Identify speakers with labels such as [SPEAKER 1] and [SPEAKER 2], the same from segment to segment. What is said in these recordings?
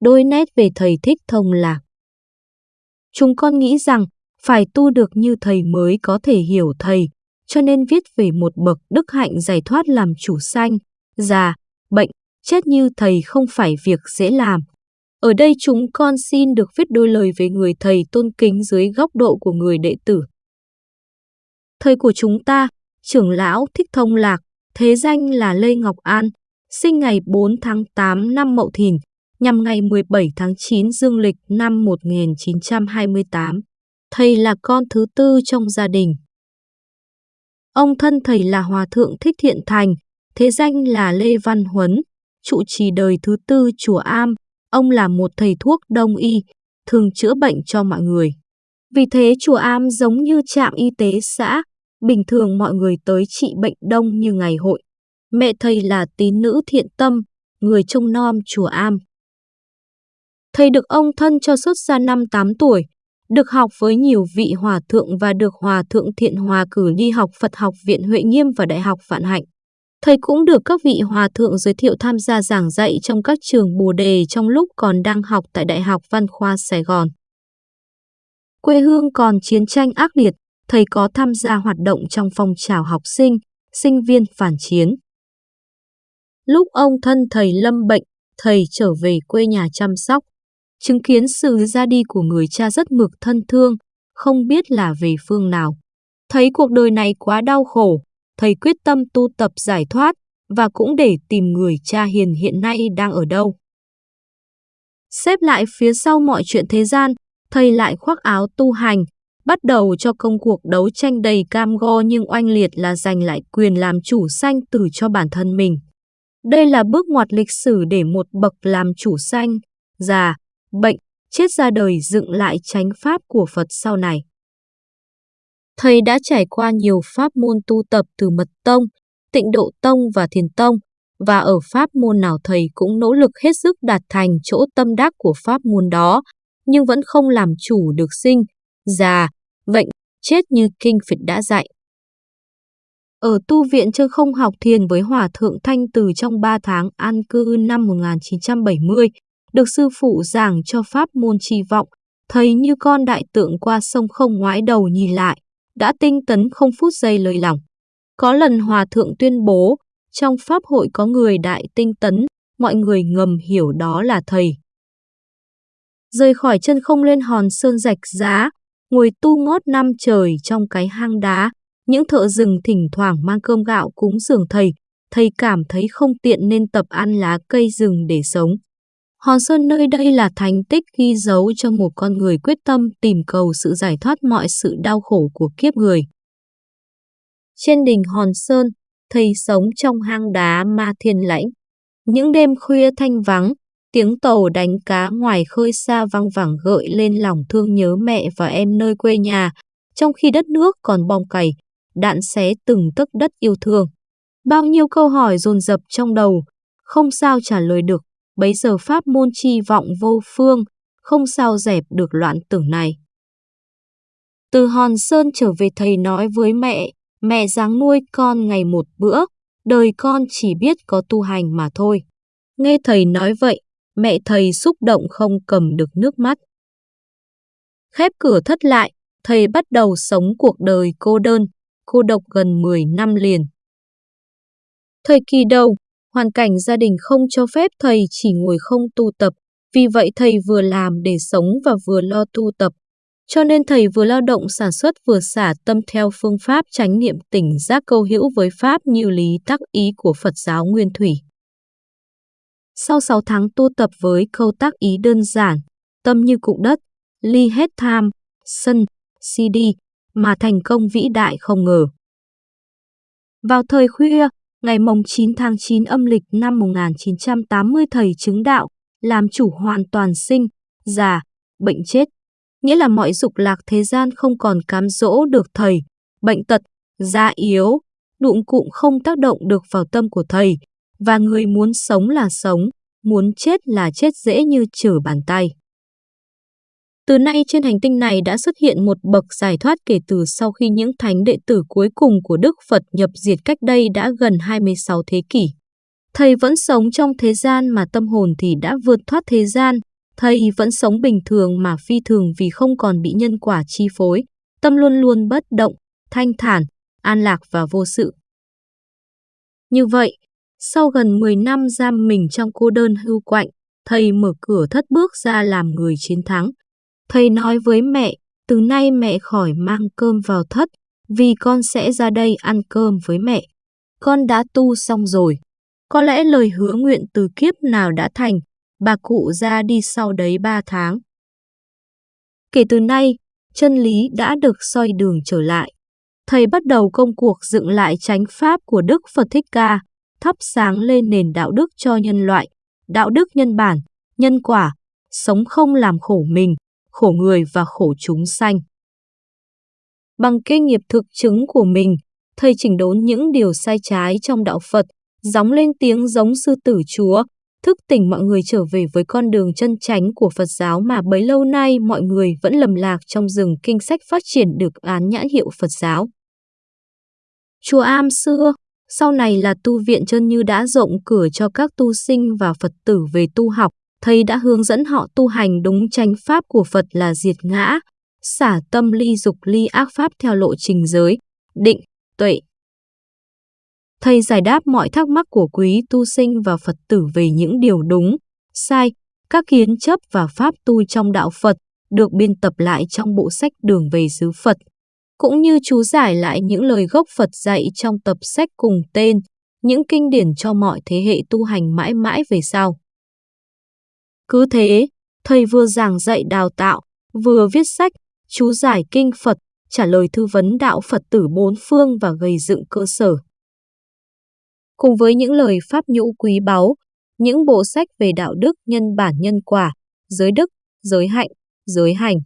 [SPEAKER 1] đôi nét về thầy thích thông lạc. Chúng con nghĩ rằng phải tu được như thầy mới có thể hiểu thầy, cho nên viết về một bậc đức hạnh giải thoát làm chủ sanh, già, bệnh, chết như thầy không phải việc dễ làm. Ở đây chúng con xin được viết đôi lời về người thầy tôn kính dưới góc độ của người đệ tử. Thầy của chúng ta, trưởng lão Thích Thông Lạc, thế danh là Lê Ngọc An, sinh ngày 4 tháng 8 năm Mậu Thìn, nhằm ngày 17 tháng 9 dương lịch năm 1928. Thầy là con thứ tư trong gia đình. Ông thân thầy là Hòa Thượng Thích Thiện Thành, thế danh là Lê Văn Huấn, trụ trì đời thứ tư chùa Am. Ông là một thầy thuốc đông y, thường chữa bệnh cho mọi người. Vì thế chùa Am giống như trạm y tế xã, bình thường mọi người tới trị bệnh đông như ngày hội. Mẹ thầy là tín nữ thiện tâm, người trông nom chùa Am. Thầy được ông thân cho xuất gia năm 8 tuổi, được học với nhiều vị hòa thượng và được hòa thượng thiện hòa cử đi học Phật học viện Huệ Nghiêm và Đại học Vạn Hạnh. Thầy cũng được các vị hòa thượng giới thiệu tham gia giảng dạy trong các trường Bồ Đề trong lúc còn đang học tại Đại học Văn khoa Sài Gòn. Quê hương còn chiến tranh ác liệt, thầy có tham gia hoạt động trong phong trào học sinh, sinh viên phản chiến. Lúc ông thân thầy lâm bệnh, thầy trở về quê nhà chăm sóc. Chứng kiến sự ra đi của người cha rất mực thân thương, không biết là về phương nào. Thấy cuộc đời này quá đau khổ, thầy quyết tâm tu tập giải thoát và cũng để tìm người cha hiền hiện nay đang ở đâu. Xếp lại phía sau mọi chuyện thế gian, thầy lại khoác áo tu hành, bắt đầu cho công cuộc đấu tranh đầy cam go nhưng oanh liệt là giành lại quyền làm chủ sanh tử cho bản thân mình. Đây là bước ngoặt lịch sử để một bậc làm chủ sanh, già, bệnh, chết ra đời dựng lại chánh pháp của Phật sau này. Thầy đã trải qua nhiều pháp môn tu tập từ mật tông, tịnh độ tông và thiền tông, và ở pháp môn nào thầy cũng nỗ lực hết sức đạt thành chỗ tâm đắc của pháp môn đó, nhưng vẫn không làm chủ được sinh, già, bệnh, chết như kinh Phật đã dạy. Ở tu viện chưa không học thiền với Hòa Thượng Thanh Từ trong 3 tháng an cư năm 1970, được sư phụ giảng cho pháp môn trì vọng, thầy như con đại tượng qua sông không ngoái đầu nhìn lại, đã tinh tấn không phút giây lời lòng. Có lần Hòa Thượng tuyên bố, trong Pháp hội có người đại tinh tấn, mọi người ngầm hiểu đó là thầy. Rời khỏi chân không lên hòn sơn rạch giá, ngồi tu ngót năm trời trong cái hang đá, những thợ rừng thỉnh thoảng mang cơm gạo cúng dường thầy, thầy cảm thấy không tiện nên tập ăn lá cây rừng để sống. Hòn Sơn nơi đây là thành tích ghi dấu cho một con người quyết tâm tìm cầu sự giải thoát mọi sự đau khổ của kiếp người. Trên đỉnh Hòn Sơn, thầy sống trong hang đá ma thiên lãnh. Những đêm khuya thanh vắng, tiếng tàu đánh cá ngoài khơi xa văng vẳng gợi lên lòng thương nhớ mẹ và em nơi quê nhà, trong khi đất nước còn bong cày, đạn xé từng tấc đất yêu thương. Bao nhiêu câu hỏi dồn dập trong đầu, không sao trả lời được bấy giờ pháp môn chi vọng vô phương, không sao dẹp được loạn tưởng này. Từ Hòn Sơn trở về thầy nói với mẹ, mẹ dáng nuôi con ngày một bữa, đời con chỉ biết có tu hành mà thôi. Nghe thầy nói vậy, mẹ thầy xúc động không cầm được nước mắt. Khép cửa thất lại, thầy bắt đầu sống cuộc đời cô đơn, cô độc gần 10 năm liền. Thời kỳ đầu, Hoàn cảnh gia đình không cho phép thầy chỉ ngồi không tu tập, vì vậy thầy vừa làm để sống và vừa lo tu tập. Cho nên thầy vừa lao động sản xuất vừa xả tâm theo phương pháp chánh niệm tỉnh giác câu hữu với pháp như lý tác ý của Phật giáo Nguyên Thủy. Sau 6 tháng tu tập với câu tác ý đơn giản, tâm như cục đất, ly hết tham, sân, si đi mà thành công vĩ đại không ngờ. Vào thời khuya, ngày mồng 9 tháng 9 âm lịch năm 1980 thầy chứng đạo, làm chủ hoàn toàn sinh, già, bệnh chết. Nghĩa là mọi dục lạc thế gian không còn cám dỗ được thầy, bệnh tật, da yếu, đụng cụm không tác động được vào tâm của thầy, và người muốn sống là sống, muốn chết là chết dễ như trở bàn tay. Từ nay trên hành tinh này đã xuất hiện một bậc giải thoát kể từ sau khi những thánh đệ tử cuối cùng của Đức Phật nhập diệt cách đây đã gần 26 thế kỷ. Thầy vẫn sống trong thế gian mà tâm hồn thì đã vượt thoát thế gian, thầy vẫn sống bình thường mà phi thường vì không còn bị nhân quả chi phối, tâm luôn luôn bất động, thanh thản, an lạc và vô sự. Như vậy, sau gần 10 năm giam mình trong cô đơn hưu quạnh, thầy mở cửa thất bước ra làm người chiến thắng. Thầy nói với mẹ, từ nay mẹ khỏi mang cơm vào thất, vì con sẽ ra đây ăn cơm với mẹ. Con đã tu xong rồi. Có lẽ lời hứa nguyện từ kiếp nào đã thành, bà cụ ra đi sau đấy ba tháng. Kể từ nay, chân lý đã được soi đường trở lại. Thầy bắt đầu công cuộc dựng lại chánh pháp của Đức Phật Thích Ca, thắp sáng lên nền đạo đức cho nhân loại, đạo đức nhân bản, nhân quả, sống không làm khổ mình, khổ người và khổ chúng sanh. Bằng kinh nghiệp thực chứng của mình, thầy chỉnh đốn những điều sai trái trong đạo Phật, gióng lên tiếng giống sư tử chúa, thức tỉnh mọi người trở về với con đường chân chánh của Phật giáo mà bấy lâu nay mọi người vẫn lầm lạc trong rừng kinh sách phát triển được án nhãn hiệu Phật giáo. Chùa Am xưa, sau này là tu viện chân như đã rộng cửa cho các tu sinh và Phật tử về tu học, thầy đã hướng dẫn họ tu hành đúng tranh pháp của Phật là diệt ngã, xả tâm ly dục ly ác pháp theo lộ trình giới, định, tuệ. Thầy giải đáp mọi thắc mắc của quý tu sinh và Phật tử về những điều đúng, sai, các kiến chấp và pháp tu trong đạo Phật được biên tập lại trong bộ sách Đường về xứ Phật, cũng như chú giải lại những lời gốc Phật dạy trong tập sách cùng tên, những kinh điển cho mọi thế hệ tu hành mãi mãi về sau. Cứ thế, thầy vừa giảng dạy đào tạo, vừa viết sách, chú giải kinh Phật, trả lời thư vấn đạo Phật tử bốn phương và gây dựng cơ sở. Cùng với những lời pháp nhũ quý báu, những bộ sách về đạo đức nhân bản nhân quả, giới đức, giới hạnh, giới hành,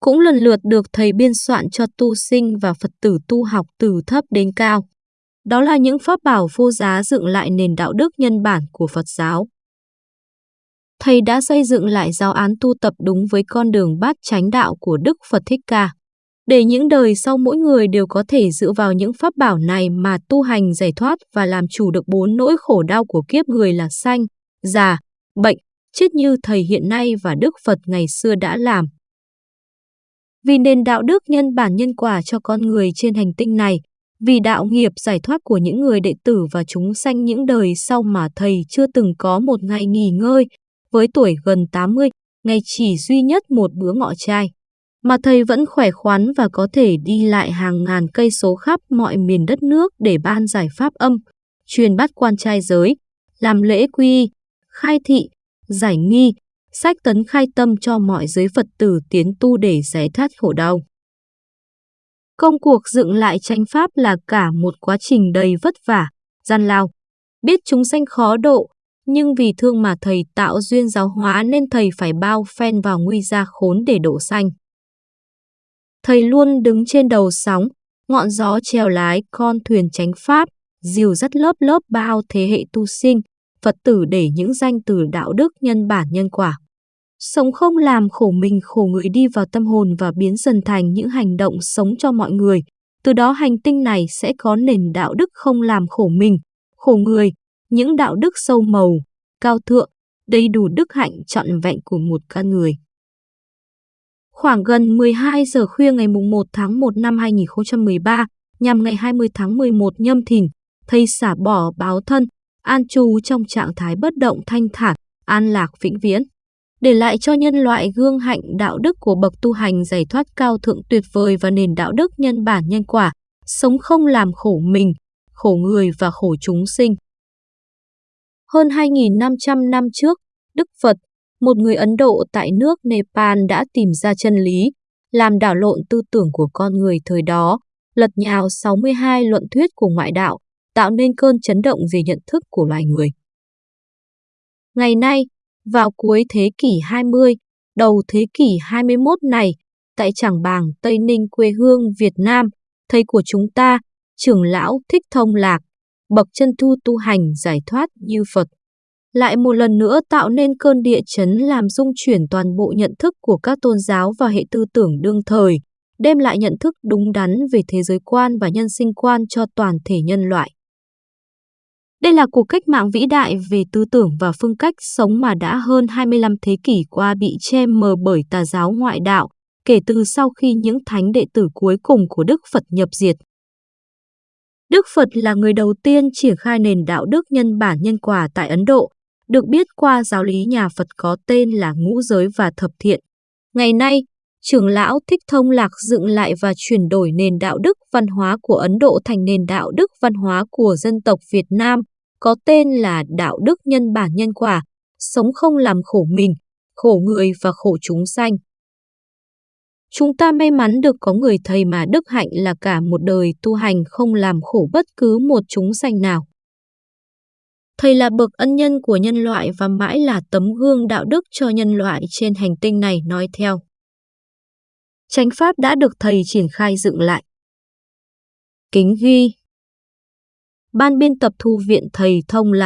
[SPEAKER 1] cũng lần lượt được thầy biên soạn cho tu sinh và Phật tử tu học từ thấp đến cao. Đó là những pháp bảo vô giá dựng lại nền đạo đức nhân bản của Phật giáo. Thầy đã xây dựng lại giáo án tu tập đúng với con đường bát chánh đạo của Đức Phật Thích Ca. Để những đời sau mỗi người đều có thể dựa vào những pháp bảo này mà tu hành giải thoát và làm chủ được bốn nỗi khổ đau của kiếp người là sanh, già, bệnh, chết như thầy hiện nay và Đức Phật ngày xưa đã làm. Vì nền đạo đức nhân bản nhân quả cho con người trên hành tinh này, vì đạo nghiệp giải thoát của những người đệ tử và chúng sanh những đời sau mà thầy chưa từng có một ngày nghỉ ngơi, với tuổi gần 80, ngày chỉ duy nhất một bữa ngọ trai. Mà thầy vẫn khỏe khoắn và có thể đi lại hàng ngàn cây số khắp mọi miền đất nước để ban giải pháp âm, truyền bắt quan trai giới, làm lễ quy, khai thị, giải nghi, sách tấn khai tâm cho mọi giới Phật tử tiến tu để giải thoát khổ đau. Công cuộc dựng lại chánh pháp là cả một quá trình đầy vất vả, gian lao. Biết chúng sanh khó độ, nhưng vì thương mà thầy tạo duyên giáo hóa nên thầy phải bao phen vào nguy gia khốn để đổ sanh. Thầy luôn đứng trên đầu sóng, ngọn gió treo lái con thuyền tránh pháp, dìu dắt lớp lớp bao thế hệ tu sinh, Phật tử để những danh từ đạo đức nhân bản nhân quả. Sống không làm khổ mình khổ người đi vào tâm hồn và biến dần thành những hành động sống cho mọi người. Từ đó hành tinh này sẽ có nền đạo đức không làm khổ mình, khổ người, những đạo đức sâu màu, cao thượng, đầy đủ đức hạnh trọn vẹn của một con người. Khoảng gần 12 giờ khuya ngày 1 tháng 1 năm 2013, nhằm ngày 20 tháng 11 nhâm thìn, thầy xả bỏ báo thân, an trú trong trạng thái bất động thanh thản, an lạc vĩnh viễn. Để lại cho nhân loại gương hạnh đạo đức của bậc tu hành giải thoát cao thượng tuyệt vời và nền đạo đức nhân bản nhân quả, sống không làm khổ mình, khổ người và khổ chúng sinh. Hơn 2.500 năm trước, Đức Phật, một người Ấn Độ tại nước Nepal đã tìm ra chân lý, làm đảo lộn tư tưởng của con người thời đó, lật nhào 62 luận thuyết của ngoại đạo, tạo nên cơn chấn động về nhận thức của loài người. Ngày nay, vào cuối thế kỷ 20, đầu thế kỷ 21 này, tại Trảng Bàng, Tây Ninh quê hương Việt Nam, thầy của chúng ta, trưởng lão Thích Thông Lạc, bậc chân thu tu hành giải thoát như Phật. Lại một lần nữa tạo nên cơn địa chấn làm dung chuyển toàn bộ nhận thức của các tôn giáo và hệ tư tưởng đương thời, đem lại nhận thức đúng đắn về thế giới quan và nhân sinh quan cho toàn thể nhân loại. Đây là cuộc cách mạng vĩ đại về tư tưởng và phương cách sống mà đã hơn 25 thế kỷ qua bị che mờ bởi tà giáo ngoại đạo, kể từ sau khi những thánh đệ tử cuối cùng của Đức Phật nhập diệt. Đức Phật là người đầu tiên triển khai nền đạo đức nhân bản nhân quả tại Ấn Độ, được biết qua giáo lý nhà Phật có tên là ngũ giới và thập thiện. Ngày nay, trưởng lão Thích Thông Lạc dựng lại và chuyển đổi nền đạo đức văn hóa của Ấn Độ thành nền đạo đức văn hóa của dân tộc Việt Nam, có tên là đạo đức nhân bản nhân quả, sống không làm khổ mình, khổ người và khổ chúng sanh. Chúng ta may mắn được có người thầy mà đức hạnh là cả một đời tu hành không làm khổ bất cứ một chúng sanh nào. Thầy là bậc ân nhân của nhân loại và mãi là tấm gương đạo đức cho nhân loại trên hành tinh này, nói theo. Chánh pháp đã được thầy triển khai dựng lại. Kính ghi Ban biên tập thu viện thầy thông là